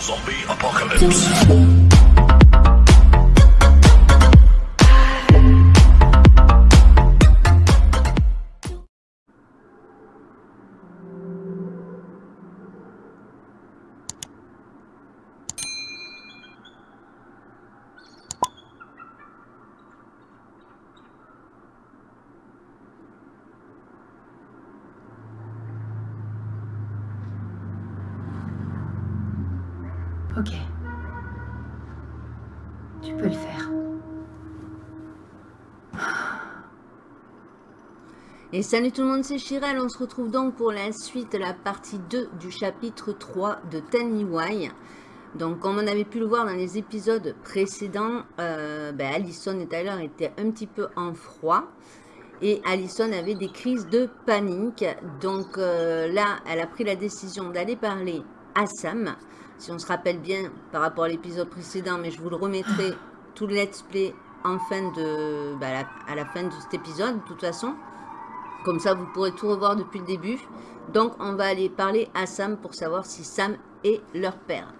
Zombie Apocalypse. Et salut tout le monde, c'est Chirel. On se retrouve donc pour la suite, la partie 2 du chapitre 3 de Tell Me. Donc, comme on avait pu le voir dans les épisodes précédents, euh, ben, Allison et Tyler étaient un petit peu en froid. Et Allison avait des crises de panique. Donc euh, là, elle a pris la décision d'aller parler à Sam. Si on se rappelle bien par rapport à l'épisode précédent, mais je vous le remettrai tout le let's play en fin de, la, à la fin de cet épisode, de toute façon. Comme ça, vous pourrez tout revoir depuis le début. Donc, on va aller parler à Sam pour savoir si Sam est leur père.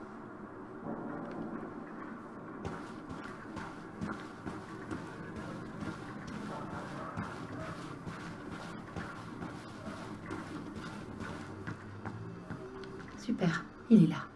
Super, il est là.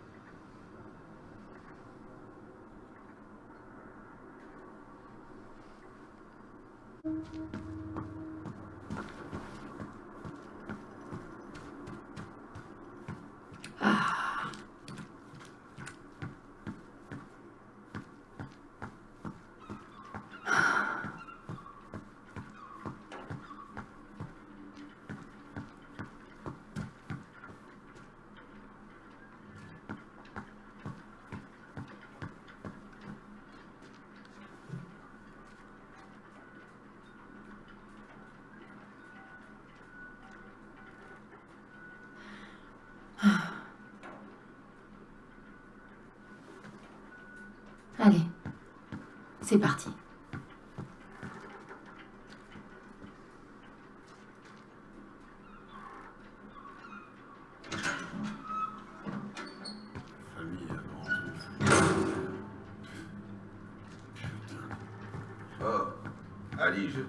Je...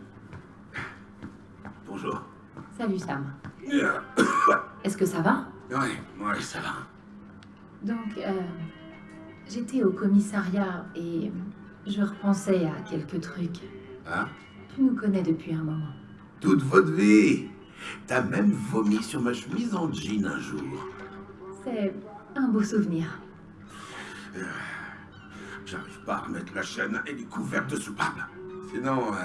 Bonjour. Salut Sam. Est-ce que ça va? Ouais, ouais, ça va. Donc, euh, j'étais au commissariat et je repensais à quelques trucs. Hein? Tu nous connais depuis un moment. Toute votre vie T'as même vomi sur ma chemise en jean un jour. C'est un beau souvenir. J'arrive pas à remettre la chaîne et les couverts de soupape. Sinon, euh,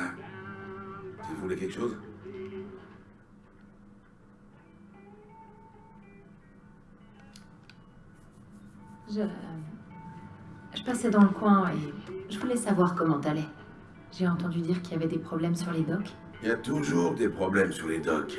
tu voulais quelque chose? Je... Je passais dans le coin et je voulais savoir comment t'allais. J'ai entendu dire qu'il y avait des problèmes sur les docks. Il y a toujours des problèmes sur les docks.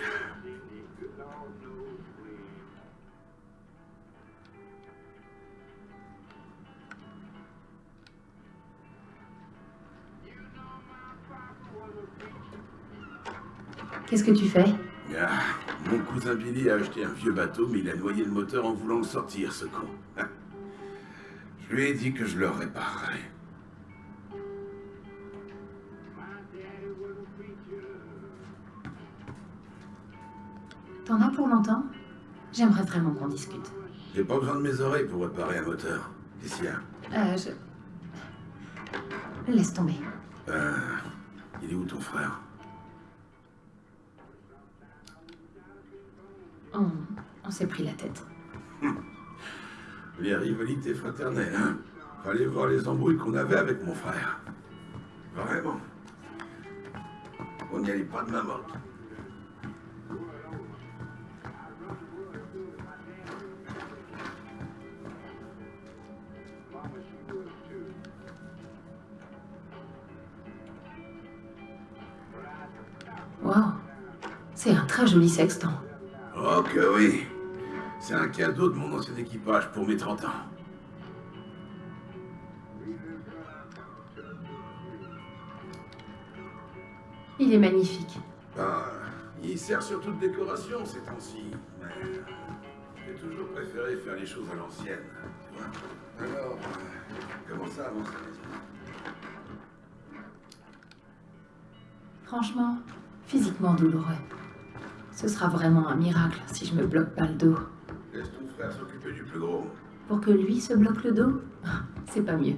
Qu'est-ce que tu fais? Ah, mon cousin Billy a acheté un vieux bateau, mais il a noyé le moteur en voulant le sortir, ce con. Je lui ai dit que je le réparerais. T'en as pour longtemps J'aimerais vraiment qu'on discute. J'ai pas besoin de mes oreilles pour réparer un moteur. Y a? Euh, je... Laisse tomber. Euh, il est où ton frère? On, on s'est pris la tête. Les rivalités fraternelles, hein Fallait voir les embrouilles qu'on avait avec mon frère. Vraiment. On n'y allait pas de ma morte. C'est un très joli sextant. Oh que oui C'est un cadeau de mon ancien équipage pour mes 30 ans. Il est magnifique. Ben, il sert surtout de décoration ces temps-ci. Mais J'ai toujours préféré faire les choses à l'ancienne, tu vois? Alors, euh, comment ça avance la maison Franchement, physiquement douloureux. Ce sera vraiment un miracle si je me bloque pas le dos. Laisse ton frère s'occuper du plus gros. Pour que lui se bloque le dos, c'est pas mieux.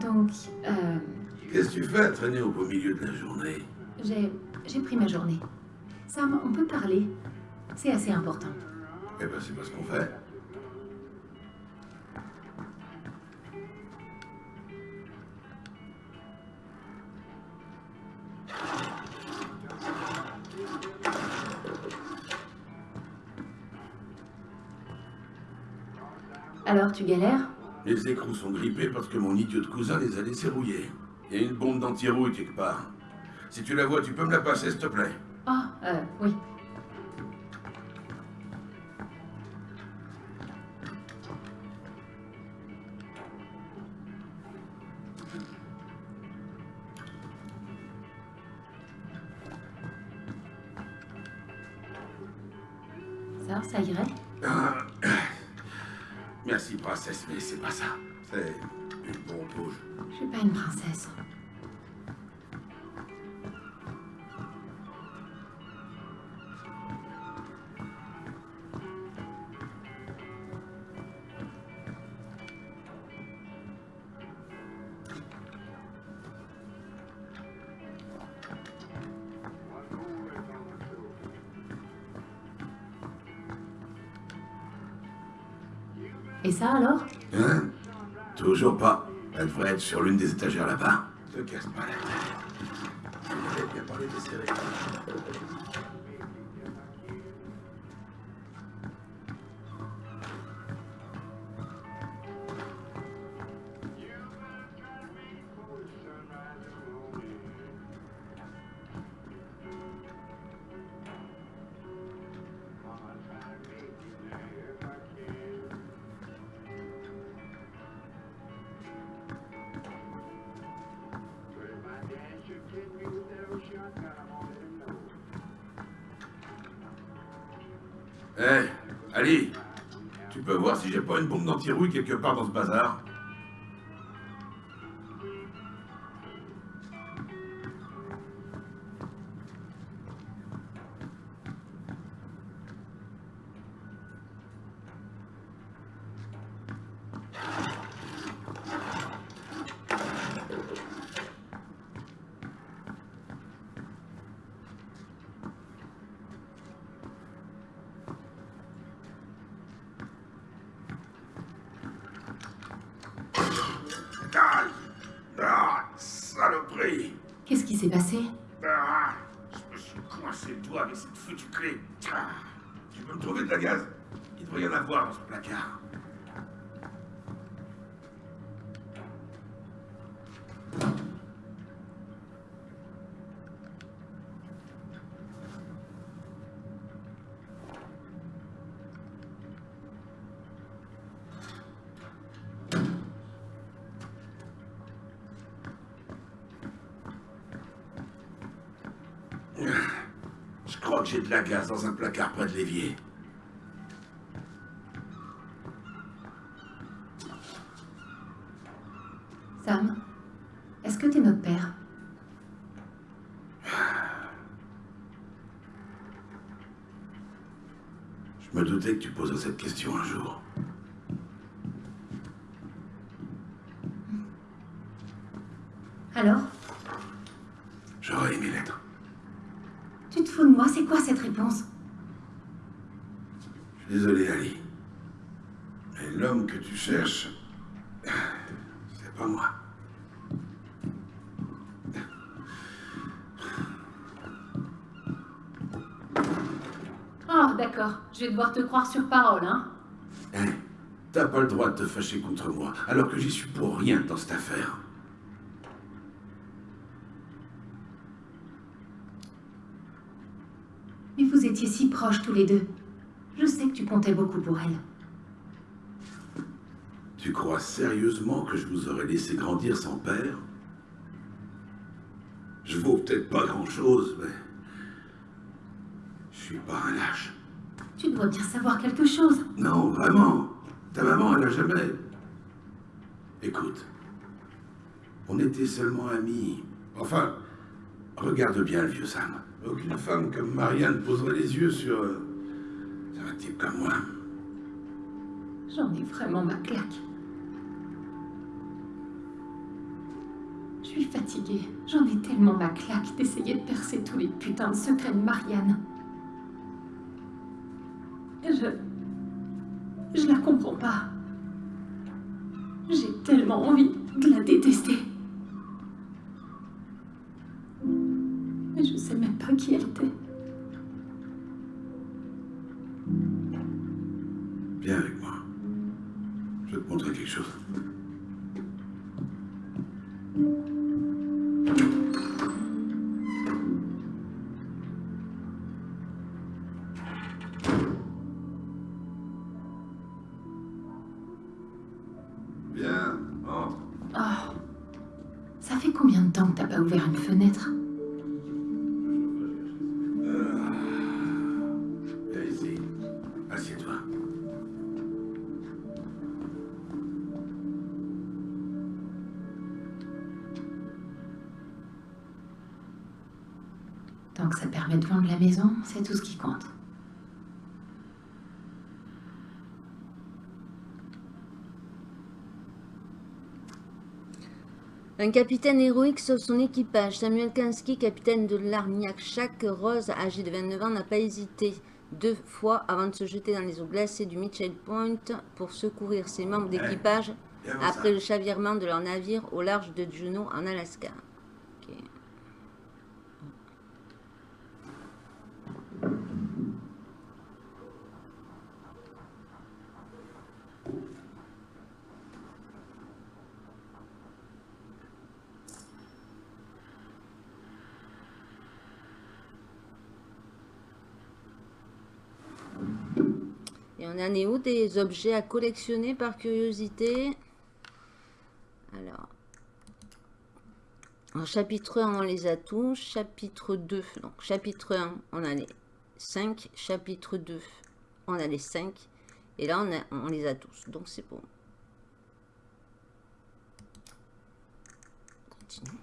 Donc, euh, Qu'est-ce que tu fais à traîner au beau milieu de la journée? j'ai j'ai pris ma journée. Sam, on peut parler. C'est assez important. Eh ben, c'est pas ce qu'on fait. Alors, tu galères? Les écrous sont grippés parce que mon idiot de cousin les a laissés rouiller. Il y a une bombe d'anti-rouille quelque part. Si tu la vois, tu peux me la passer, s'il te plaît euh, oui. Et ça alors? Hein? Toujours pas. Elle devrait être sur l'une des étagères là-bas. Te casse pas la tête. Bien parlé des séries. Pas une bombe d'anti-rouille quelque part dans ce bazar Dans ce placard. Je crois que j'ai de la gaz dans un placard près de l'évier. Sam Est-ce que t'es notre père Je me doutais tu poserais cette question un jour. Alors J'aurais aimé l'être. Tu te fous de moi C'est quoi cette réponse Je suis désolé, Ali. Mais l'homme que tu cherches, c'est pas moi. Oh, d'accord. Je vais devoir te croire sur parole, hein Hein T'as pas le droit de te fâcher contre moi, alors que j'y suis pour rien dans cette affaire. Mais vous étiez si proches tous les deux. Je sais que tu comptais beaucoup pour elle. Tu crois sérieusement que je vous aurais laissé grandir sans père? Je vaux peut-être pas grand-chose, mais... Je suis pas un lâche. Tu dois bien savoir quelque chose. Non, vraiment. Ta maman, elle a jamais... Écoute. On était seulement amis. Enfin, regarde bien le vieux Sam. Aucune femme comme Marianne poserait les yeux sur... euh, sur un type comme moi. J'en ai vraiment ma claque. Je suis fatiguée. J'en ai tellement ma claque d'essayer de percer tous les putains de secrets de Marianne. Je la comprends pas. J'ai tellement envie de la détester. Mais je sais même pas qui elle était. Viens avec moi. Je vais te montrer quelque chose. Permet de la maison, c'est tout ce qui compte. Un capitaine héroïque sauve son équipage. Samuel Kinski, capitaine de l'Arniac Shack Rose, âgé de 29 ans, n'a pas hésité deux fois avant de se jeter dans les eaux glacées du Mitchell Point pour secourir ses membres d'équipage après le chavirement de leur navire au large de Juneau en Alaska. Ok. Et on en est où des objets à collectionner par curiosité Alors, en chapitre 1, on les a tous. Chapitre 2, donc chapitre 1, on a les 5. Chapitre 2, on a les 5. Et là, on, a- on les a tous. Donc, c'est bon. Continue.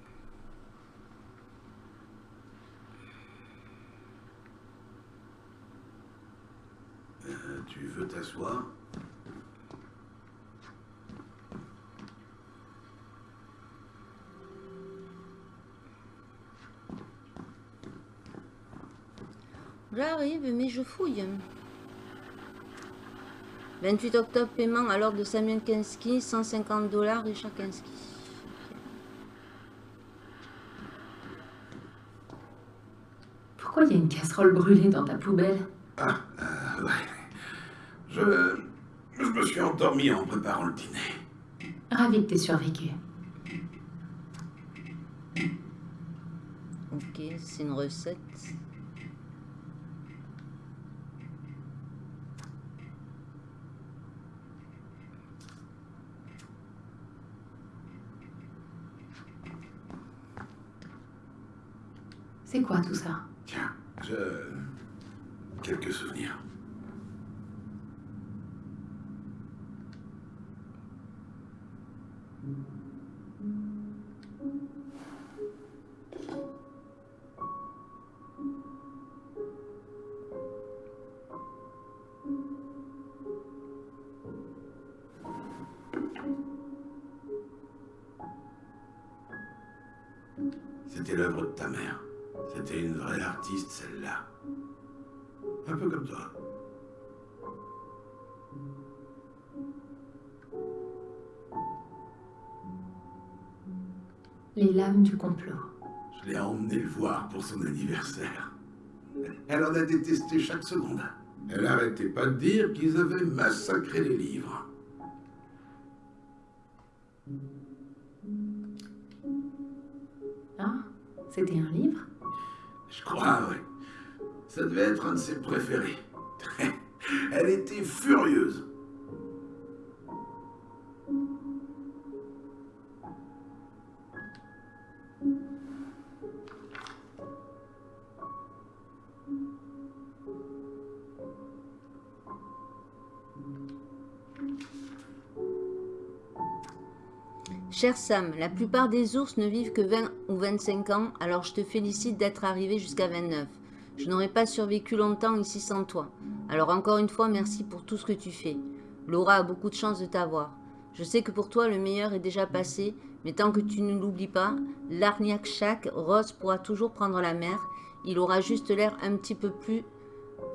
Euh, tu veux t'asseoir J'arrive, mais je fouille. 28 octobre, paiement à l'ordre de Samuel Kinski, 150 dollars, Richard Kinski. Pourquoi il y a une casserole brûlée dans ta poubelle? Ah, euh, ouais. Je... Je me suis endormi en préparant le dîner. Ravi que t'aies survécu. Ok, c'est une recette. C'est quoi tout ça? Tiens, je... Quelques souvenirs. Lames du complot. Je l'ai emmené le voir pour son anniversaire. Elle en a détesté chaque seconde. Elle arrêtait pas de dire qu'ils avaient massacré les livres. Hein C'était un livre? Je crois, oui. Ça devait être un de ses préférés. Elle était furieuse. Cher Sam, la plupart des ours ne vivent que 20 ou 25 ans, alors je te félicite d'être arrivé jusqu'à 29. Je n'aurais pas survécu longtemps ici sans toi. Alors encore une fois, merci pour tout ce que tu fais. Laura a beaucoup de chance de t'avoir. Je sais que pour toi, le meilleur est déjà passé, mais tant que tu ne l'oublies pas, l'Arniac Shack, Rose pourra toujours prendre la mer. Il aura juste l'air un petit peu plus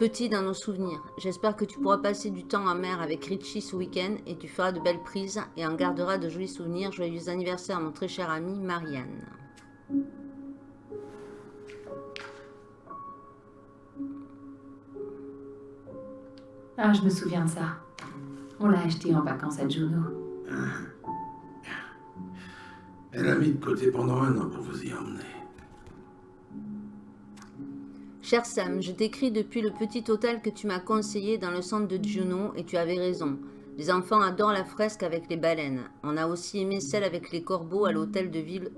petit dans nos souvenirs. J'espère que tu pourras passer du temps en mer avec Richie ce week-end et tu feras de belles prises et en garderas de jolis souvenirs. Joyeux anniversaire à mon très cher ami Marianne. Ah, je me souviens de ça. On l'a acheté en vacances à Juno. Elle a mis de côté pendant un an pour vous y emmener. Cher Sam, je t'écris depuis le petit hôtel que tu m'as conseillé dans le centre de Juno et tu avais raison. Les enfants adorent la fresque avec les baleines. On a aussi aimé celle avec les corbeaux à l'hôtel de ville.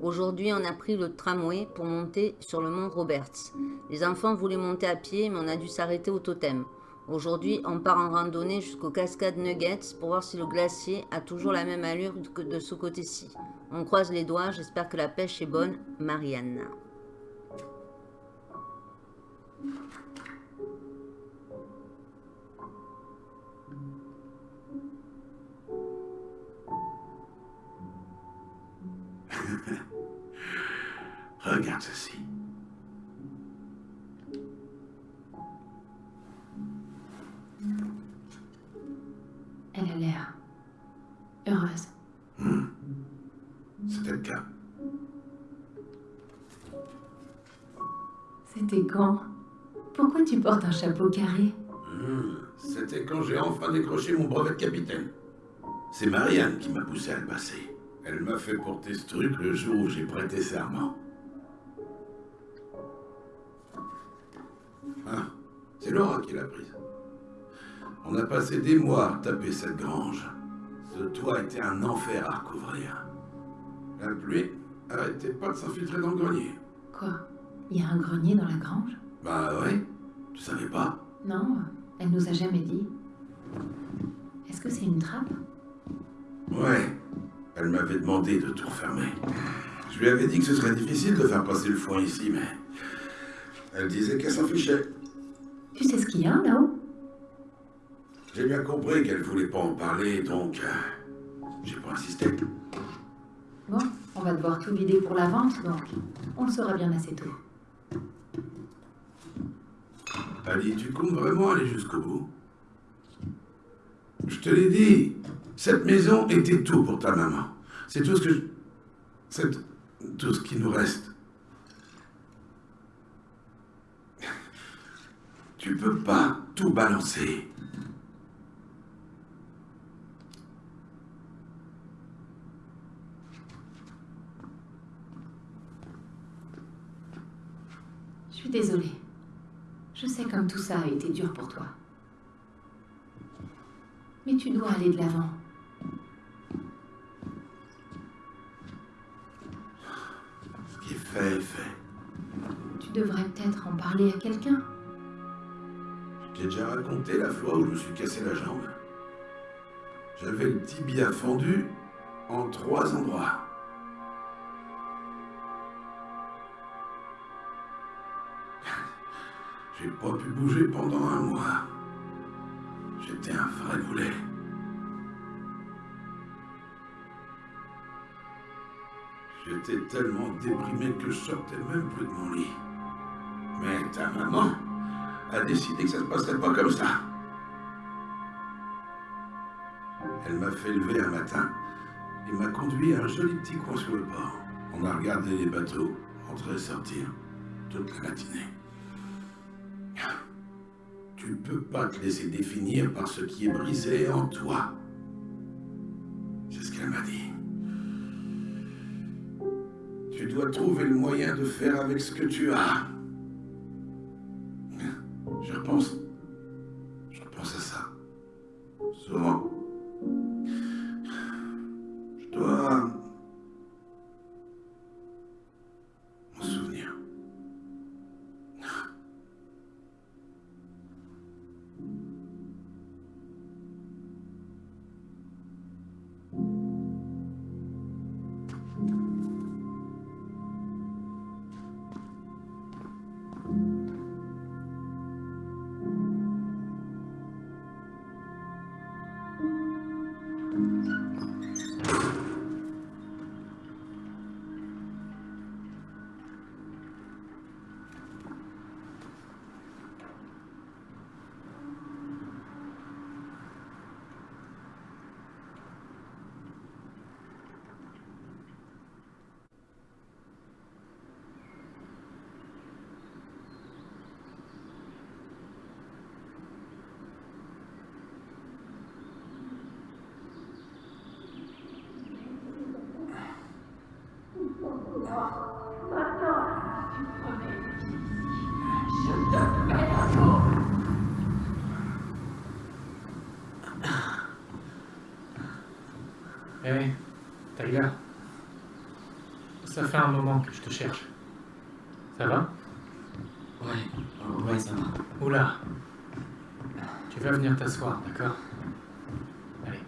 Aujourd'hui, on a pris le tramway pour monter sur le mont Roberts. Les enfants voulaient monter à pied, mais on a dû s'arrêter au totem. Aujourd'hui, on part en randonnée jusqu'aux cascades Nuggets pour voir si le glacier a toujours la même allure que de ce côté-ci. On croise les doigts, j'espère que la pêche est bonne. Marianne. Regarde ceci. Elle a l'air heureuse. C'était le cas. C'était quand? Pourquoi tu portes un chapeau carré? Hmm, C'était quand j'ai enfin décroché mon brevet de capitaine. C'est Marianne qui m'a poussé à le passer. Elle m'a fait porter ce truc le jour où j'ai prêté serment. Ah, c'est Laura qui l'a prise. On a passé des mois à taper cette grange. Ce toit était un enfer à recouvrir. La pluie arrêtait pas de s'infiltrer dans le grenier. Quoi? Il y a un grenier dans la grange? Bah ouais, tu savais pas? Non, elle nous a jamais dit. Est-ce que c'est une trappe? Ouais, elle m'avait demandé de tout refermer. Je lui avais dit que ce serait difficile de faire passer le foin ici, mais elle disait qu'elle s'en fichait. Tu sais ce qu'il y a là-haut J'ai bien compris qu'elle voulait pas en parler, donc euh, j'ai pas insisté. Bon, on va devoir tout vider pour la vente, donc on le saura bien assez tôt. Ali, tu comptes vraiment aller jusqu'au bout? Je te l'ai dit, cette maison était tout pour ta maman. C'est tout ce que je... C'est tout ce qui nous reste. Tu peux pas tout balancer. Je suis désolée. Je sais comme tout ça a été dur pour toi. Mais tu dois aller de l'avant. Fait est fait. Tu devrais peut-être en parler à quelqu'un. J'ai déjà raconté la fois où je me suis cassé la jambe. J'avais le tibia fendu en trois endroits. J'ai pas pu bouger pendant un mois. J'étais un vrai boulet. J'étais tellement déprimé que je sortais même plus de mon lit. Mais ta maman a décidé que ça ne se passerait pas comme ça. Elle m'a fait lever un matin et m'a conduit à un joli petit coin sur le port. On a regardé les bateaux entrer et sortir toute la matinée. Tu ne peux pas te laisser définir par ce qui est brisé en toi. C'est ce qu'elle m'a dit. Dois trouver le moyen de faire avec ce que tu as. Hé, Tyler. Ça fait un moment que je te cherche. Ça va? Ouais, ouais, ça va. Oula. Tu vas venir t'asseoir, d'accord Allez.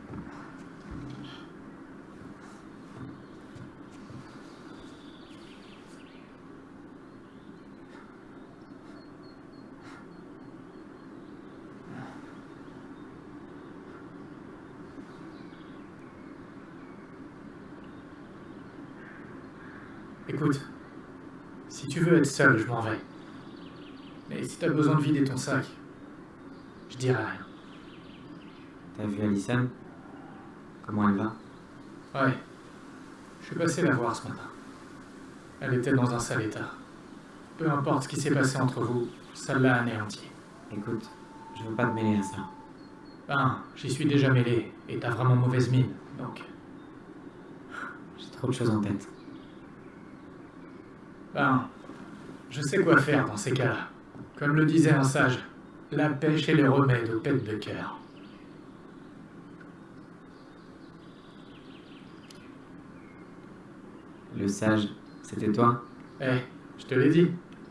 Écoute, si tu veux être seul, je m'en vais. Mais si t'as besoin de vider ton sac, je dirai rien. T'as vu Alison? Comment elle va? Ouais. Je suis passé la voir ce matin. Elle était dans un sale état. Peu importe ce qui s'est passé entre vous, ça l'a anéanti. Écoute, je veux pas te mêler à ça. Ben, j'y suis déjà mêlé, et t'as vraiment mauvaise mine, donc... J'ai trop de choses en tête. Ben, je sais quoi faire dans ces cas-là. Comme le disait un sage, la pêche est le remède aux pètes de cœur. Le sage, c'était toi? Eh, je te l'ai dit,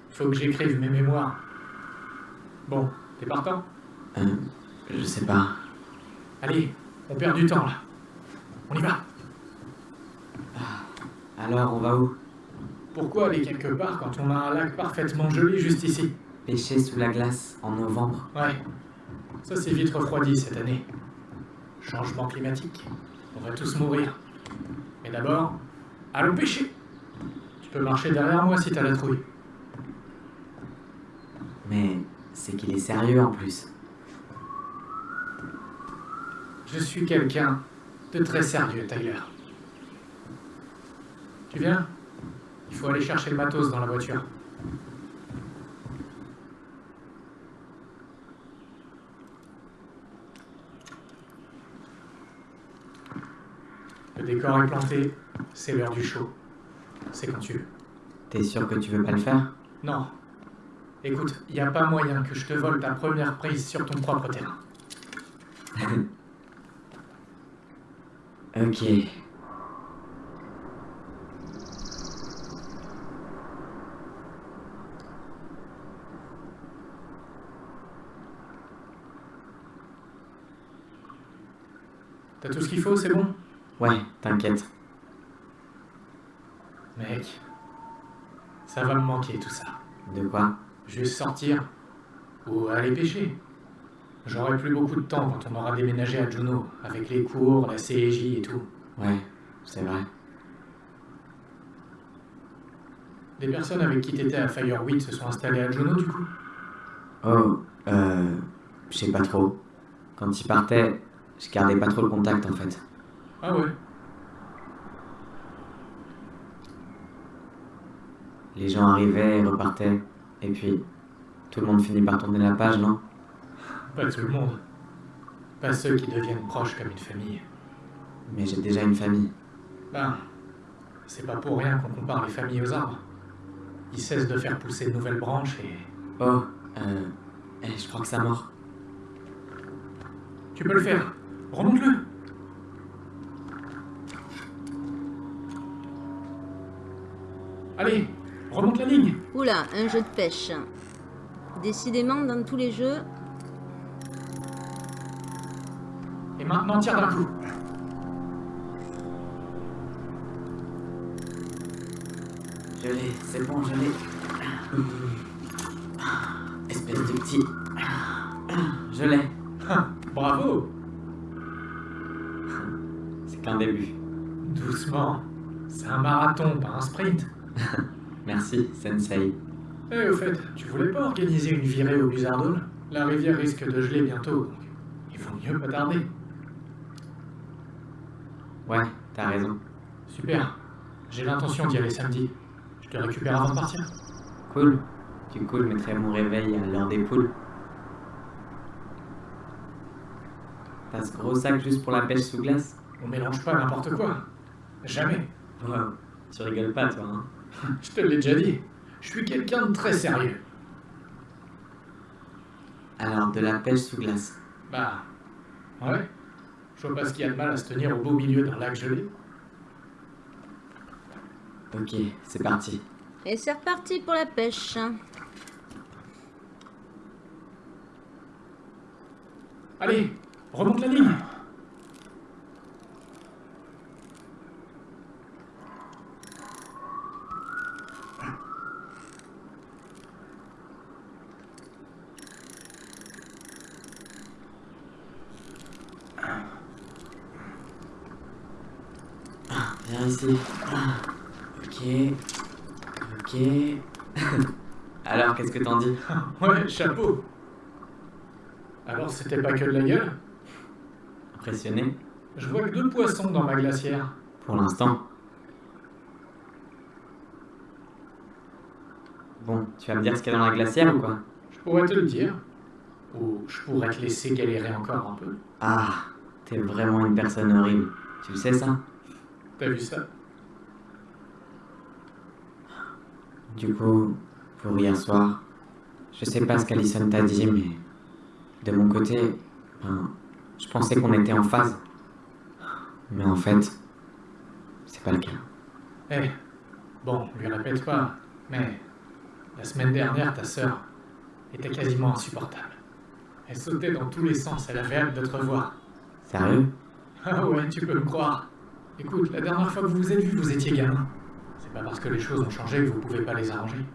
faut que j'écrive mes mémoires. Bon, t'es partant? Euh, je sais pas. Allez, on perd du temps là. On y va Alors, on va où? Pourquoi aller quelque part quand on a un lac parfaitement joli juste ici Pêcher sous la glace en novembre Ouais, ça s'est vite refroidi cette année. Changement climatique, on va tous mourir. Mais d'abord, allons pêcher Tu peux marcher derrière moi si t'as la trouille. Mais c'est qu'il est sérieux en plus. Je suis quelqu'un de très sérieux, Tyler. Tu viens? Il faut aller chercher le matos dans la voiture. Le décor est planté, c'est l'heure du show. C'est quand tu veux. T'es sûr que tu veux pas le faire? Non. Écoute, il n'y a pas moyen que je te vole ta première prise sur ton propre terrain. Ok. Tout ce qu'il faut, c'est bon Ouais, t'inquiète. Mec, ça va me manquer tout ça. De quoi? Juste sortir ou aller pêcher. J'aurai plus beaucoup de temps quand on aura déménagé à Juno, avec les cours, la CJ et tout. Ouais, c'est vrai. Des personnes avec qui t'étais à Fireweed se sont installées à Juno du coup? Oh, euh. Je sais pas trop. Quand il partait, je gardais pas trop le contact en fait. Ah ouais Les gens arrivaient et repartaient. Et puis, tout le monde finit par tourner la page, non? Pas tout le monde. Pas ceux qui deviennent proches comme une famille. Mais j'ai déjà une famille. Ben, c'est pas pour rien qu'on compare les familles aux arbres. Ils cessent de faire pousser de nouvelles branches et... Oh, euh. eh, je crois que ça mord. Tu peux le faire Remonte-le Allez, remonte la ligne Oula, un jeu de pêche. Décidément, dans tous les jeux, Et maintenant, tire d'un coup. Je l'ai, c'est bon, je l'ai. Espèce de petit. Je l'ai. Bravo qu'un début. Doucement. C'est un marathon, pas un sprint. Merci, Sensei. Eh, au fait, tu voulais pas organiser une virée au Blizzard Hall? La rivière risque de geler bientôt, donc il faut mieux pas tarder. Ouais, t'as raison. Super. J'ai l'intention d'y aller samedi. Je te récupère avant de partir. Cool. Du coup, je mettrai mon réveil à l'heure des poules. T'as ce gros sac juste pour la pêche sous glace? On mélange pas n'importe quoi. Jamais. Wow. Tu rigoles pas, toi, hein Je te l'ai déjà dit. Je suis quelqu'un de très sérieux. Alors, de la pêche sous glace. Bah, ouais. Je vois pas ce qu'il y a de mal à se tenir au beau milieu d'un lac gelé. Ok, c'est parti. Et c'est reparti pour la pêche. Allez, remonte la ligne. Viens ici. Ok. Ok. Alors, qu'est-ce que t'en dis Ouais, chapeau. Alors c'était pas que de la gueule? Impressionné Je vois que deux poissons dans ma glacière. Pour l'instant. Bon, tu vas me dire ce qu'il y a dans la glacière ou quoi Je pourrais te le dire. Ou je pourrais te laisser galérer encore un peu. Ah, t'es vraiment une personne horrible. Tu le sais ça? T'as vu ça Du coup, pour hier soir, je sais pas ce qu'Alison t'a dit, mais de mon côté, ben, je pensais qu'on était en phase. Mais en fait, c'est pas le cas. Eh, bon, lui répète pas, mais la semaine dernière, ta sœur était quasiment insupportable. Elle sautait dans tous les sens, elle avait hâte de te revoir. Sérieux? Ah ouais, tu peux me croire. Écoute, la dernière fois que vous vous êtes vus, vous étiez gamin. C'est pas parce que les choses ont changé que vous pouvez pas les arranger.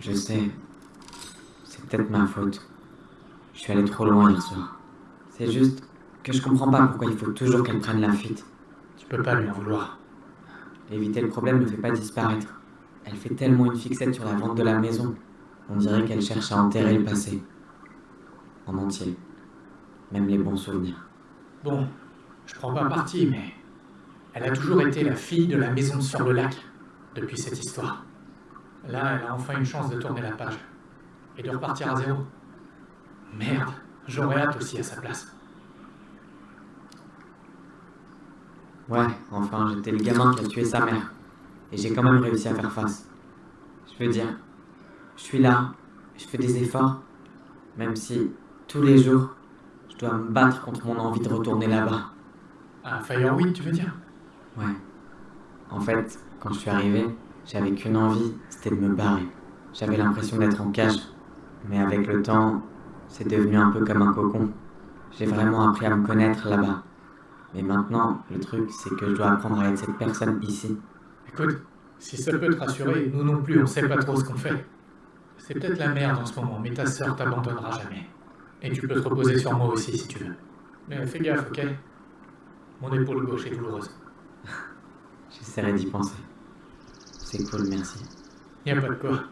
Je sais. C'est peut-être ma faute. Je suis allé trop loin hier soir. C'est juste que je comprends pas pourquoi il faut toujours qu'elle prenne la fuite. Tu peux pas lui en vouloir. Éviter le problème ne fait pas disparaître. Elle fait tellement une fixette sur la vente de la maison. On dirait qu'elle cherche à enterrer le passé. En entier. Même les bons souvenirs. Bon, je prends pas parti, mais elle a toujours été la fille de la maison sur le lac depuis cette histoire. Là, elle a enfin une chance de tourner la page et de repartir à zéro. Merde, j'aurais hâte aussi à sa place. Ouais, enfin, j'étais le gamin qui a tué sa mère. Et j'ai quand même réussi à faire face. Je veux dire, je suis là, je fais des efforts, même si tous les jours, je dois me battre contre mon envie de retourner là-bas. À Fireweed, tu veux dire? Ouais. En fait, quand je suis arrivé, j'avais qu'une envie, c'était de me barrer. J'avais l'impression d'être en cage. Mais avec le temps, c'est devenu un peu comme un cocon. J'ai vraiment appris à me connaître là-bas. Mais maintenant, le truc, c'est que je dois apprendre à être cette personne ici. Écoute, si ça peut te rassurer, nous non plus, on sait pas trop ce qu'on fait. C'est peut-être la merde en ce moment, mais ta sœur t'abandonnera jamais. Et tu peux te reposer sur moi aussi si tu veux. Mais fais gaffe, ok Mon épaule gauche est douloureuse. J'essaierai d'y penser. C'est cool, merci. Y a pas de quoi.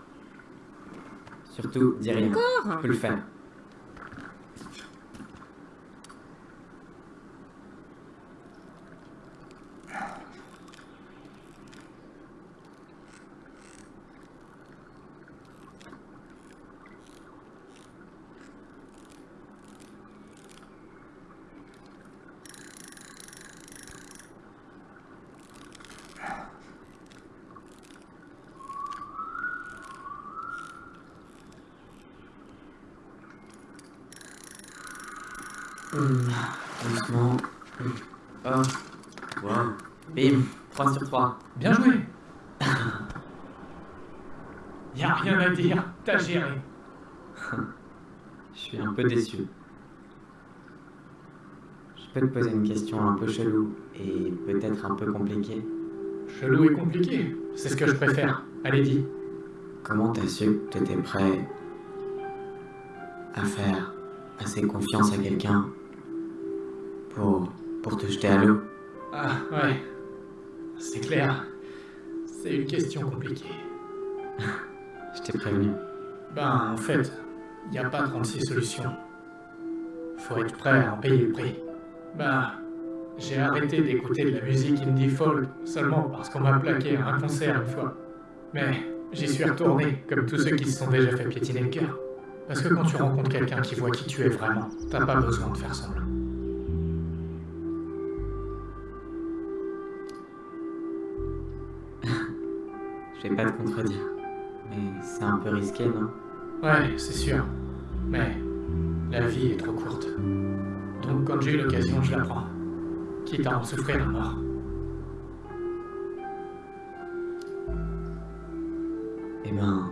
Surtout, dis rien. Je peux le faire. Hum, Doucement. Hum. Oh. Wow. Bim. 3 sur 3. Bien joué Y a rien à dire, t'as géré. Je suis un peu déçu. Je peux te poser une question un peu chelou et peut-être un peu compliquée. Chelou et compliqué, c'est ce que je préfère. Allez, dis. Comment t'as su que t'étais prêt à faire assez confiance à quelqu'un pour, pour te jeter à l'eau? Ah, ouais. C'est clair. C'est une question compliquée. Je t'ai prévenu. Ben, en fait, il n'y a pas 36 solutions. Faut être prêt à en payer le prix. Ben, j'ai arrêté d'écouter de la musique indie folk seulement parce qu'on m'a plaqué à un concert une fois. Mais j'y suis retourné, comme tous ceux qui se sont déjà fait piétiner le cœur. Parce que quand tu rencontres quelqu'un qui voit qui tu es vraiment, t'as pas besoin de faire semblant. Je vais pas te contredire. Mais c'est un peu risqué, non? Ouais, c'est sûr. Mais la vie est trop courte. Donc quand j'ai l'occasion, je la prends. Quitte à en souffrir à mort. Eh ben,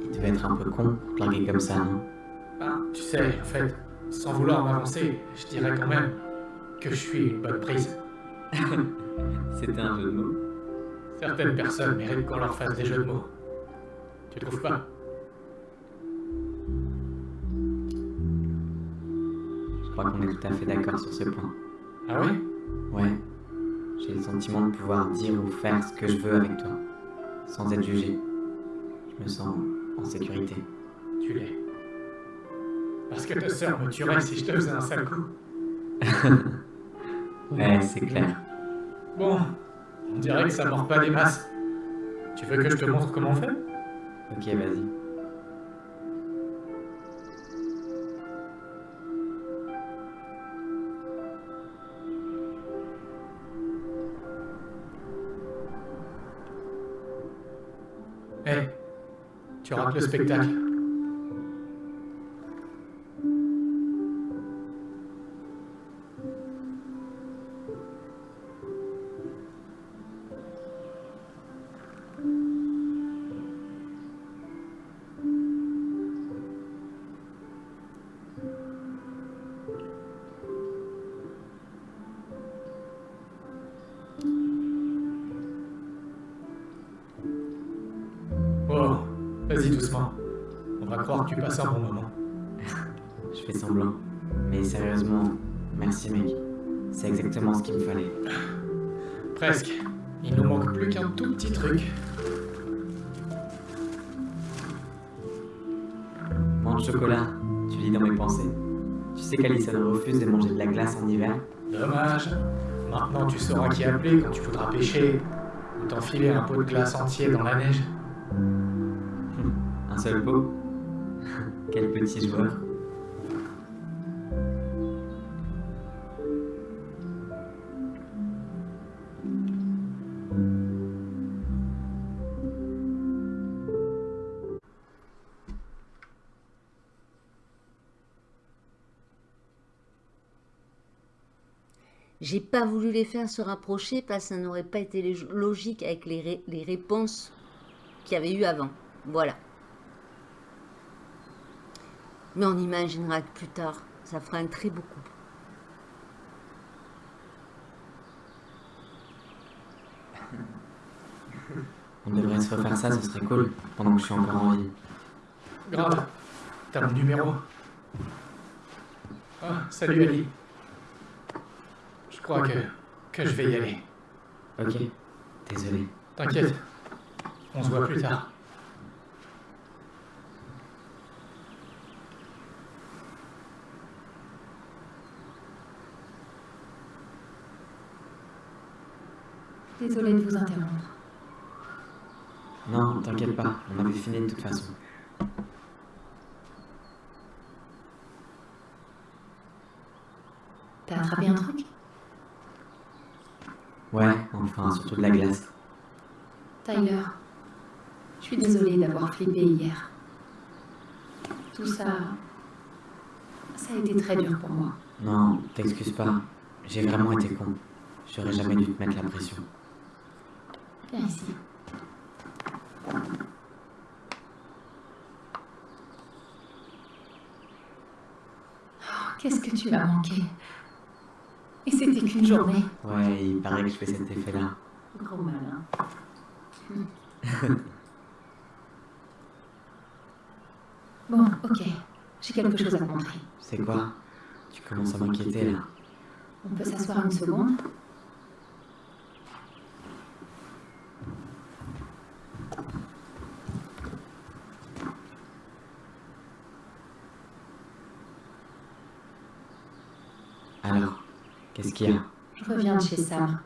il devait être un peu con pour te larguer comme ça, non? Ah, tu sais, en fait, sans vouloir m'avancer, je dirais quand même que je suis une bonne prise. C'était un jeu de mots. Certaines personnes méritent qu'on leur fasse des jeux de mots. Tu trouves pas Je crois qu'on est tout à fait d'accord sur ce point. Ah ouais? Ouais, j'ai le sentiment de pouvoir dire ou faire ce que je veux avec toi, sans être jugé. Je me sens en sécurité. Tu l'es. Parce que ta sœur me tuerait si je te faisais un sale coup. Ouais, c'est clair. Bon, on dirait que ça mord pas des masses. Tu veux que je te montre comment on fait Ok, vas-y. Hé, tu rates le spectacle. Qui appeler quand tu voudras pêcher ou t'enfiler un pot de glace entier dans la neige. Un seul pot? Quel petit joueur. Pas voulu les faire se rapprocher parce que ça n'aurait pas été logique avec les, ré- les réponses qu'il y avait eu avant. Voilà. Mais on imaginera que plus tard, ça fera un très beau couple. On devrait se refaire ça, ce serait cool, pendant que je suis encore en vie. Grave. T'as mon numéro. Ah, salut Ali. Je crois que, que je vais y aller. Ok, désolé. T'inquiète. On se voit plus tard. Désolée de vous interrompre. Non, t'inquiète pas, on avait fini de toute façon. T'as attrapé un truc? Ouais, enfin, surtout de la glace. Tyler, je suis désolée d'avoir flippé hier. Tout ça, ça a été très dur pour moi. Non, t'excuses pas. J'ai vraiment été con. J'aurais jamais dû te mettre la pression. Viens ici. Oh, Qu'est-ce que tu m'as manqué? Et c'était qu'une journée. Ouais, il paraît que je fais cet effet-là. Gros malin. Bon, ok. J'ai quelque chose à te montrer. C'est quoi? Tu commences à m'inquiéter là. On peut s'asseoir une seconde Alors, qu'est-ce qu'il y a Je reviens de chez Sam.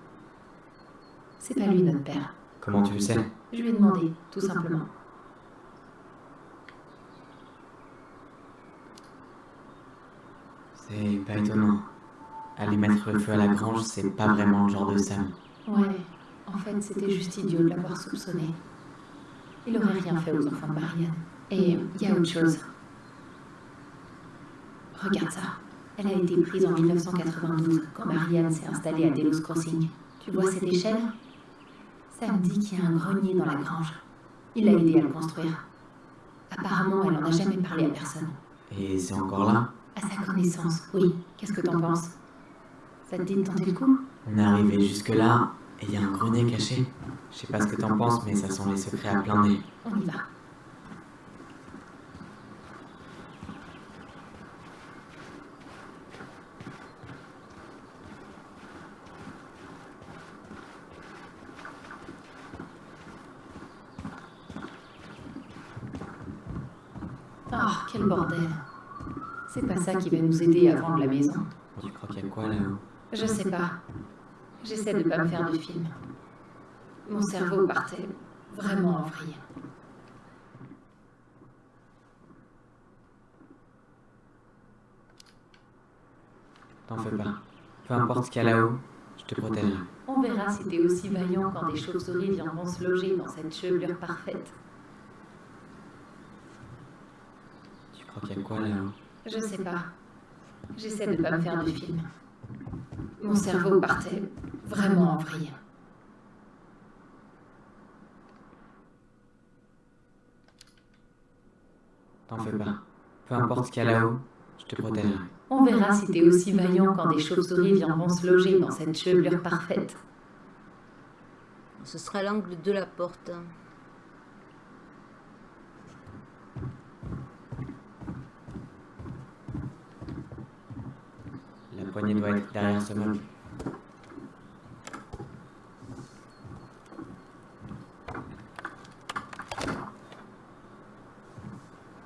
C'est pas lui notre père. Comment tu le sais? Je lui ai demandé, tout simplement. C'est pas étonnant. Aller mettre le feu à la grange, c'est pas vraiment le genre de Sam. Ouais, en fait, c'était juste idiot de l'avoir soupçonné. Il aurait rien fait aux enfants de Marianne. Et il y a autre chose. Regarde ça. Elle a été prise en 1992, quand Marianne s'est installée à Delos Crossing. Tu vois cette échelle? Ça me dit qu'il y a un grenier dans la grange. Il l'a aidé à le construire. Apparemment, elle n'en a jamais parlé à personne. Et c'est encore là? À sa connaissance, oui. Qu'est-ce que t'en penses? Ça te dit de tenter le coup? On est arrivé jusque-là, et il y a un grenier caché. Je sais pas ce que t'en penses, mais ça sent les secrets à plein nez. On y va. Oh, quel bordel. C'est pas ça qui va nous aider à vendre la maison. Tu crois qu'il y a quoi là-haut Je sais pas. J'essaie de pas me faire de film. Mon cerveau partait vraiment en vrille. T'en fais pas. Peu importe ce qu'il y a là-haut, je te protégerai. On verra si t'es aussi vaillant quand des chauves-souris viendront se loger dans cette chevelure parfaite. Tu crois qu'il y a quoi là-haut? Je sais pas. J'essaie de pas me faire de film. Mon cerveau partait vraiment en vrille. T'en fais pas. Peu importe ce qu'il y a là-haut, je te protégerai. On verra si t'es aussi vaillant quand des chauves-souris viendront se loger dans cette chevelure parfaite. Ce sera l'angle de la porte. La poignée doit être derrière ce meuble.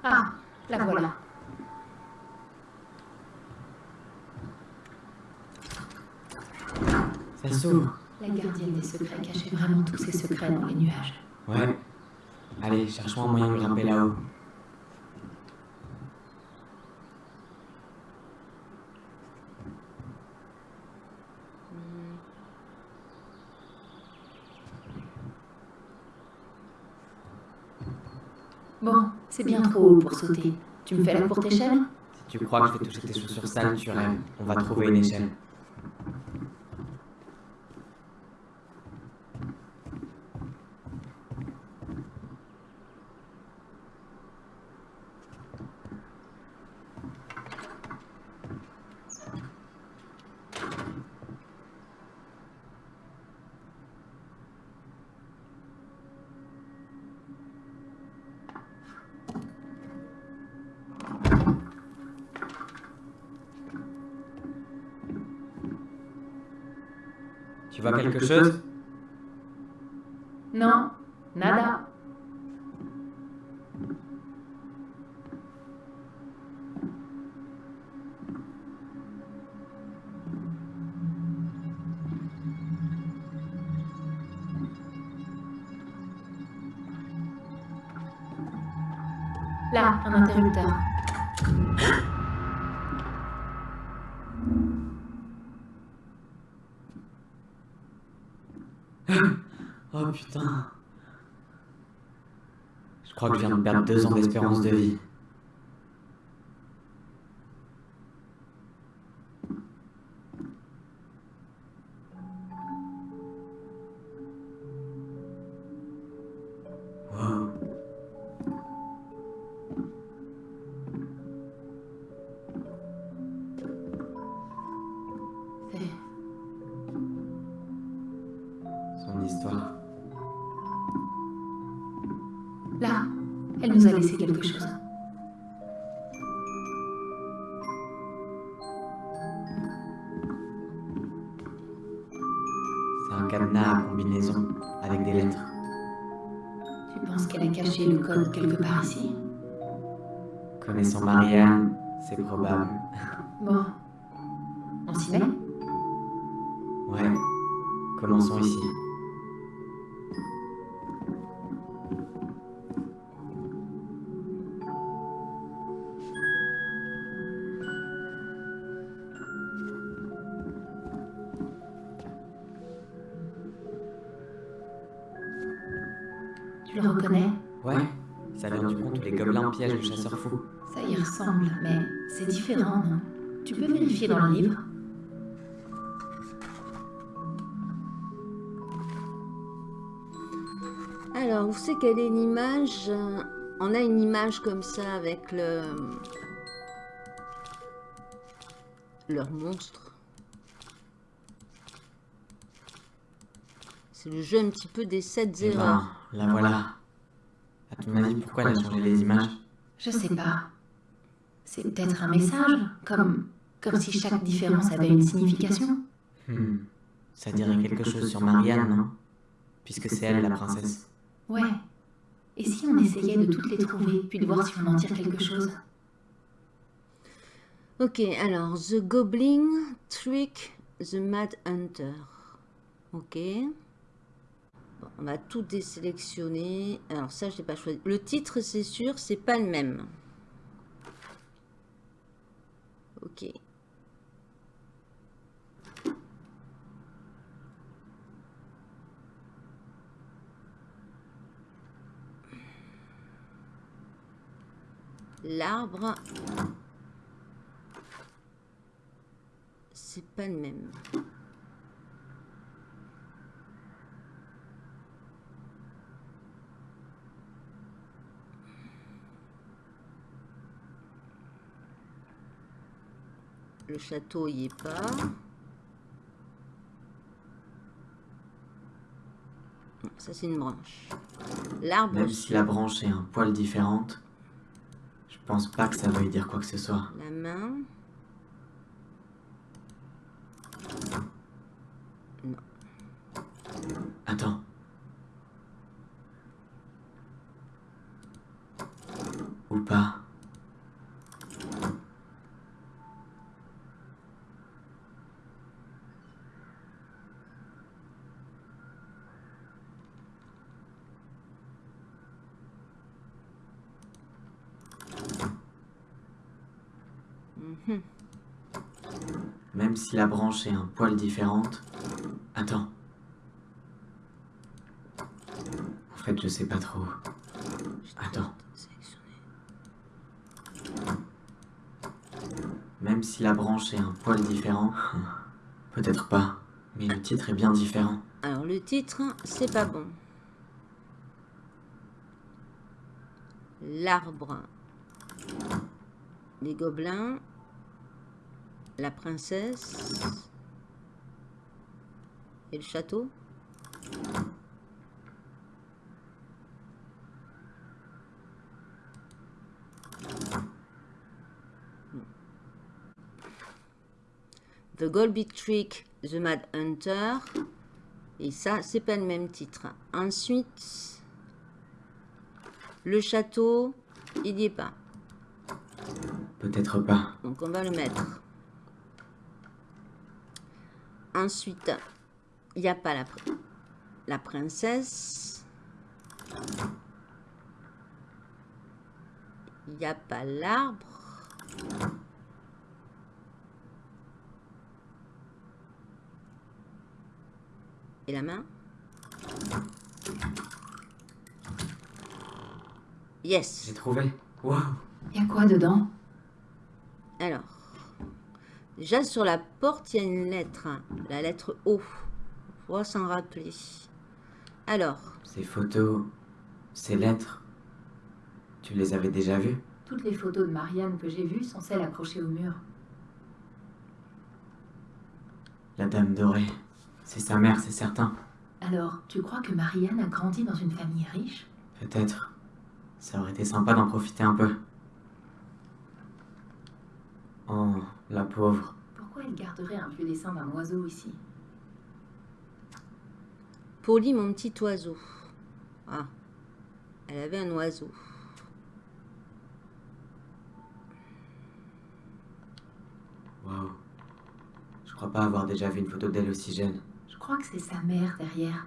Ah, la voilà. Ça s'ouvre. La gardienne des secrets cachait vraiment tous ses secrets dans les nuages. Ouais. Allez, cherchons un moyen de grimper là-haut. Bon, c'est bien trop haut pour sauter. Tu me fais la courte échelle? Si tu crois que je vais toucher tes chaussures sales, tu rêves. On va trouver une échelle. Tu vois quelque chose putain. Je crois que je viens de perdre deux ans d'espérance de vie. Quelque part ici Connaissant Marianne, c'est probable. Bon, on s'y met? Ouais. Commençons ici. Les gobelins piègent le chasseur fou. Ça y ressemble, mais c'est différent, non? Tu peux vérifier dans le livre? Alors, où c'est quelle est l'image? On a une image comme ça avec le... Leur monstre. C'est le jeu un petit peu des 7 Eh erreurs. ben, la voilà. À ton avis, pourquoi elle a changé les images? Je sais pas. C'est peut-être un message, comme, comme si chaque différence avait une signification. Hmm, Ça dirait quelque chose sur Marianne, non? Puisque c'est elle la princesse. Ouais. Et si on essayait de toutes les trouver, puis de voir si on en tire quelque chose Ok, alors, The Goblin Trick the Mad Hunter. Ok. On va tout désélectionner. Alors ça, je l'ai pas choisi. Le titre, c'est sûr, c'est pas le même. Ok. L'arbre. C'est pas le même. Le château y est pas. Ça c'est une branche. L'arbre, Même si la branche est un poil différente, je pense pas que ça veuille dire quoi que ce soit. la main. Attends. Ou pas. Mhm. Même la branche est un poil différente. Attends. En fait, je sais pas trop. Attends. Même si la branche est un poil différent. Peut-être pas. Mais le titre est bien différent. Alors le titre, c'est pas bon. L'arbre. Les gobelins. La princesse. Et le château. The Golby Trick, The Mad Hunter. Et ça, c'est pas le même titre. Ensuite, le château, il n'y est pas. Peut-être pas. Donc on va le mettre. Ensuite, il n'y a pas la, pr- la princesse. Il n'y a pas l'arbre. Et la main. Yes. J'ai trouvé. Waouh. Y a quoi dedans? Alors, déjà sur la porte, il y a une lettre, hein, la lettre O. Faut s'en rappeler. Alors, Ces photos, ces lettres, tu les avais déjà vues? Toutes les photos de Marianne que j'ai vues sont celles accrochées au mur. La dame dorée. C'est sa mère, c'est certain. Alors, tu crois que Marianne a grandi dans une famille riche? Peut-être. Ça aurait été sympa d'en profiter un peu. Oh, la pauvre. Pourquoi elle garderait un vieux dessin d'un oiseau ici? Polly, mon petit oiseau. Ah, elle avait un oiseau. Waouh. Je crois pas avoir déjà vu une photo d'elle aussi jeune. Je crois que c'est sa mère derrière.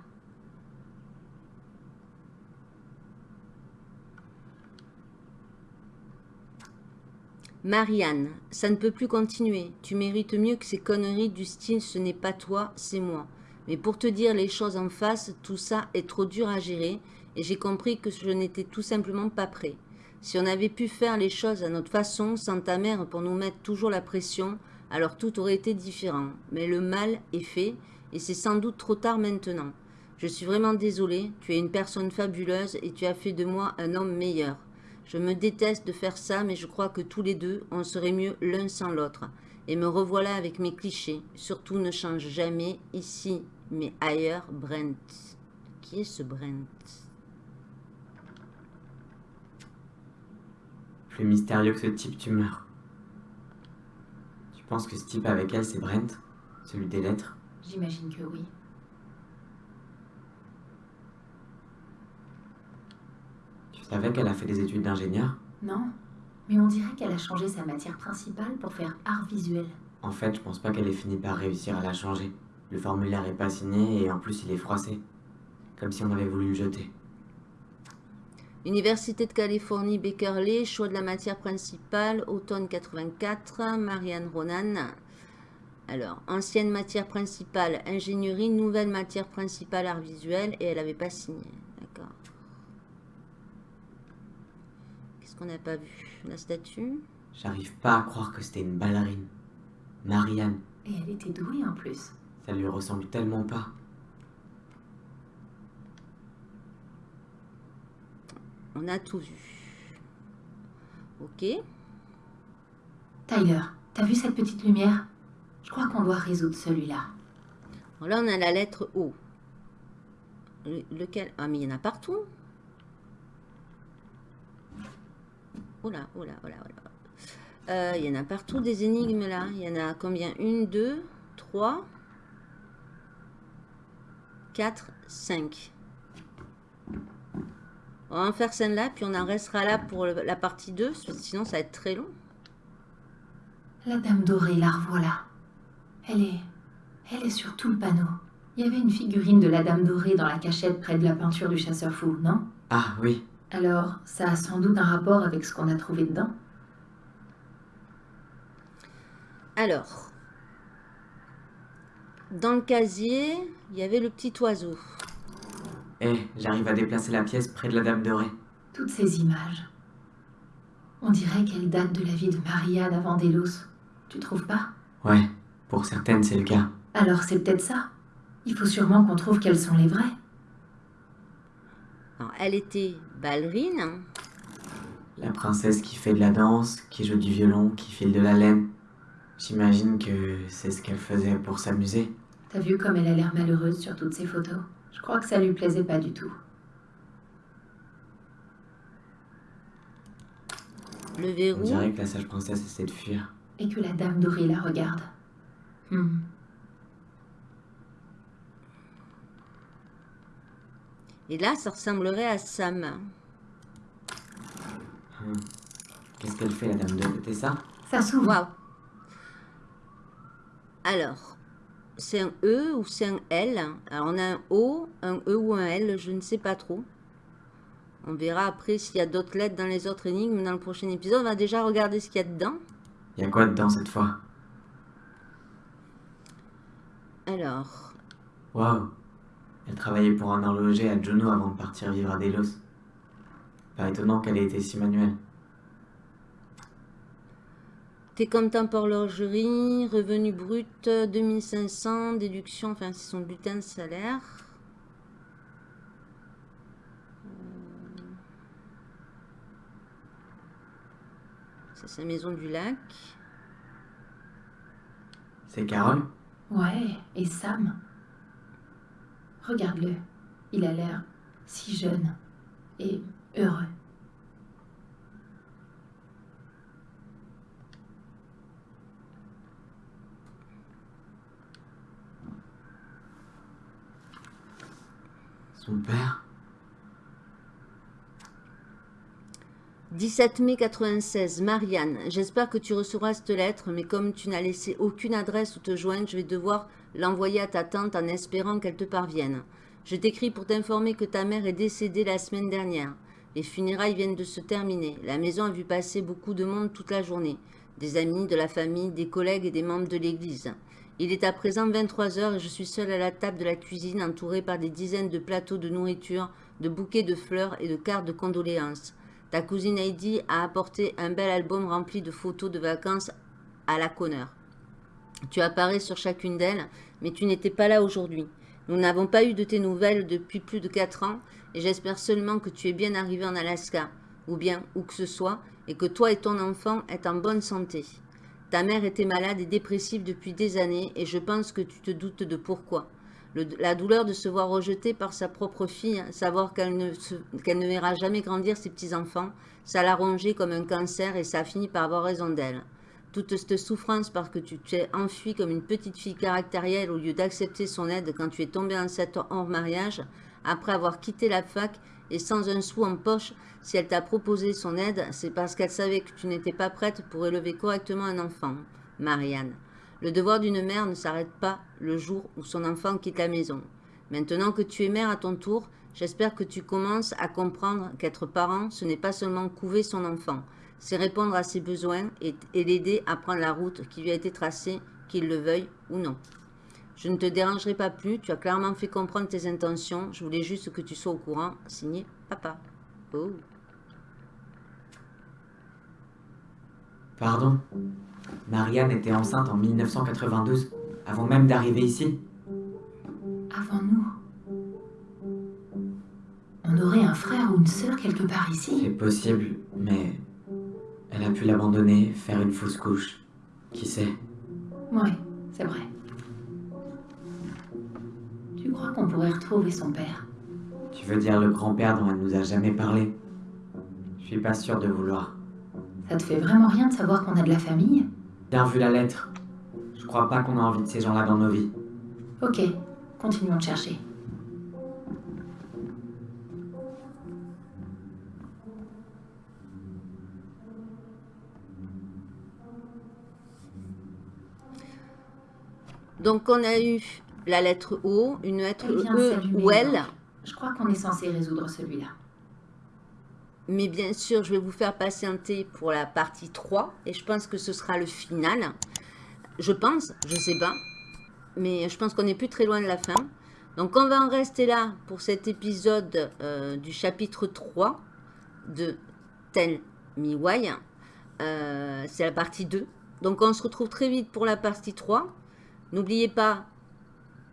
Marianne, ça ne peut plus continuer. Tu mérites mieux que ces conneries du style ce n'est pas toi, c'est moi. Mais pour te dire les choses en face, tout ça est trop dur à gérer et j'ai compris que je n'étais tout simplement pas prêt. Si on avait pu faire les choses à notre façon, sans ta mère pour nous mettre toujours la pression, alors tout aurait été différent. Mais le mal est fait, et c'est sans doute trop tard maintenant. Je suis vraiment désolée, tu es une personne fabuleuse et tu as fait de moi un homme meilleur. Je me déteste de faire ça, mais je crois que tous les deux, on serait mieux l'un sans l'autre. Et me revoilà avec mes clichés. Surtout ne change jamais, ici, mais ailleurs, Brent. Qui est ce Brent? Plus mystérieux que ce type, tu meurs. Tu penses que ce type avec elle, c'est Brent? Celui des lettres? J'imagine que oui. Tu savais qu'elle a fait des études d'ingénieur? Non, mais on dirait qu'elle a changé sa matière principale pour faire art visuel. En fait, je pense pas qu'elle ait fini par réussir à la changer. Le formulaire est pas signé et en plus il est froissé. Comme si on avait voulu le jeter. Université de Californie, Berkeley, choix de la matière principale, automne 84, Marianne Ronan. Alors, ancienne matière principale, ingénierie, nouvelle matière principale, art visuel, et elle n'avait pas signé. D'accord. Qu'est-ce qu'on n'a pas vu La statue J'arrive pas à croire que c'était une ballerine. Marianne, Et elle était douée en plus. ça lui ressemble tellement pas. On a tout vu. Ok. Tyler, t'as vu cette petite lumière? Je crois qu'on doit résoudre celui-là. Bon, là, on a la lettre O. Le- lequel? Ah, mais il y en a partout. Oh là, oh là, oh là, oh là. Euh, il y en a partout des énigmes là. Il y en a combien? Une, deux, trois, quatre, cinq. On va en faire celle-là, puis on en restera là pour le- la partie 2, sinon ça va être très long. La dame dorée, la revoilà. Elle est. Elle est sur tout le panneau. Il y avait une figurine de la dame dorée dans la cachette près de la peinture du chasseur fou, non? Ah oui, Alors, ça a sans doute un rapport avec ce qu'on a trouvé dedans Alors, dans le casier, il y avait le petit oiseau. Eh, j'arrive à déplacer la pièce près de la dame dorée. Toutes ces images. On dirait qu'elles datent de la vie de Marianne avant Delos. Tu trouves pas? Ouais, pour certaines c'est le cas. Alors c'est peut-être ça. Il faut sûrement qu'on trouve quelles sont les vraies. Alors, elle était ballerine. hein. La princesse qui fait de la danse, qui joue du violon, qui file de la laine. J'imagine que c'est ce qu'elle faisait pour s'amuser. T'as vu comme elle a l'air malheureuse sur toutes ces photos? Je crois que ça lui plaisait pas du tout. Le On verrou. dirait que la sage princesse essaie de fuir. Et que la dame dorée la regarde. Hmm. Et là, ça ressemblerait à Sam. Hmm. Qu'est-ce qu'elle fait la dame dorée C'était ça? Ça s'ouvre. Waouh. Alors, c'est un E ou c'est un L? Alors, on a un O, un E ou un L, je ne sais pas trop. On verra après s'il y a d'autres lettres dans les autres énigmes dans le prochain épisode. On va déjà regarder ce qu'il y a dedans. Y a quoi dedans cette fois? Alors, Waouh Elle travaillait pour un horloger à Juno avant de partir vivre à Delos. Pas étonnant qu'elle ait été si manuelle. tes comptes pour horlogerie, revenu brut 2500, déduction, enfin c'est son bulletin de salaire. Euh, C'est sa maison du lac. C'est Carole? Ouais, et Sam Regarde-le. Il a l'air si jeune et heureux. Son père? 17 mai 96, Marianne, j'espère que tu recevras cette lettre, mais comme tu n'as laissé aucune adresse où te joindre, je vais devoir l'envoyer à ta tante en espérant qu'elle te parvienne. Je t'écris pour t'informer que ta mère est décédée la semaine dernière. Les funérailles viennent de se terminer. La maison a vu passer beaucoup de monde toute la journée. Des amis, de la famille, des collègues et des membres de l'église. Il est à présent 23 heures et je suis seule à la table de la cuisine entourée par des dizaines de plateaux de nourriture de bouquets de fleurs et de cartes de condoléances. Ta cousine Heidi a apporté un bel album rempli de photos de vacances à la Connor. Tu apparais sur chacune d'elles, mais tu n'étais pas là aujourd'hui. Nous n'avons pas eu de tes nouvelles depuis plus de quatre ans, et j'espère seulement que tu es bien arrivé en Alaska, ou bien où que ce soit, et que toi et ton enfant êtes en bonne santé. Ta mère était malade et dépressive depuis des années, et je pense que tu te doutes de pourquoi. La douleur de se voir rejetée par sa propre fille, savoir qu'elle ne, ne verra jamais grandir ses petits-enfants, ça l'a rongée comme un cancer et ça a fini par avoir raison d'elle. Toute cette souffrance parce que tu t'es enfuie comme une petite fille caractérielle au lieu d'accepter son aide quand tu es tombée enceinte hors mariage, après avoir quitté la fac et sans un sou en poche, si elle t'a proposé son aide, c'est parce qu'elle savait que tu n'étais pas prête pour élever correctement un enfant. Marianne. Le devoir d'une mère ne s'arrête pas le jour où son enfant quitte la maison. Maintenant que tu es mère à ton tour, j'espère que tu commences à comprendre qu'être parent, ce n'est pas seulement couver son enfant, c'est répondre à ses besoins et, et l'aider à prendre la route qui lui a été tracée, qu'il le veuille ou non. Je ne te dérangerai pas plus, tu as clairement fait comprendre tes intentions, je voulais juste que tu sois au courant. Signé Papa. Oh. Pardon Marianne était enceinte en 1992, avant même d'arriver ici. Avant nous. On aurait un frère ou une sœur quelque part C'est ici. possible, mais elle a pu l'abandonner, faire une fausse couche. Qui sait? Oui, c'est vrai. Tu crois qu'on pourrait retrouver son père? Tu veux dire le grand-père dont elle nous a jamais parlé? Je suis pas sûr de vouloir. Ça te fait vraiment rien de savoir qu'on a de la famille? Bien vu la lettre. Je crois pas qu'on a envie de ces gens-là dans nos vies. Ok, continuons de chercher. Donc on a eu la lettre O, une lettre de E ou L. Je crois qu'on est censé résoudre celui-là. Mais bien sûr, je vais vous faire patienter pour la partie 3 et je pense que ce sera le final. Je pense, je sais pas. Mais je pense qu'on n'est plus très loin de la fin. Donc on va en rester là pour cet épisode euh, du chapitre 3 de Tell Me Why. Euh, C'est la partie 2. Donc on se retrouve très vite pour la partie 3. N'oubliez pas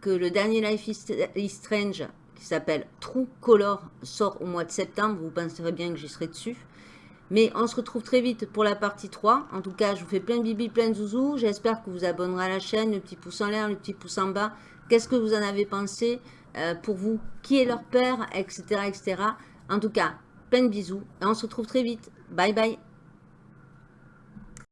que le dernier Life is, Strange, qui s'appelle True Color, sort au mois de septembre. Vous penserez bien que j'y serai dessus. Mais on se retrouve très vite pour la partie 3. En tout cas, je vous fais plein de bibi, plein de zouzous. J'espère que vous abonnerez à la chaîne, le petit pouce en l'air, le petit pouce en bas. Qu'est-ce que vous en avez pensé euh, pour vous? Qui est leur père Etc. etc. En tout cas, plein de bisous. Et on se retrouve très vite. Bye bye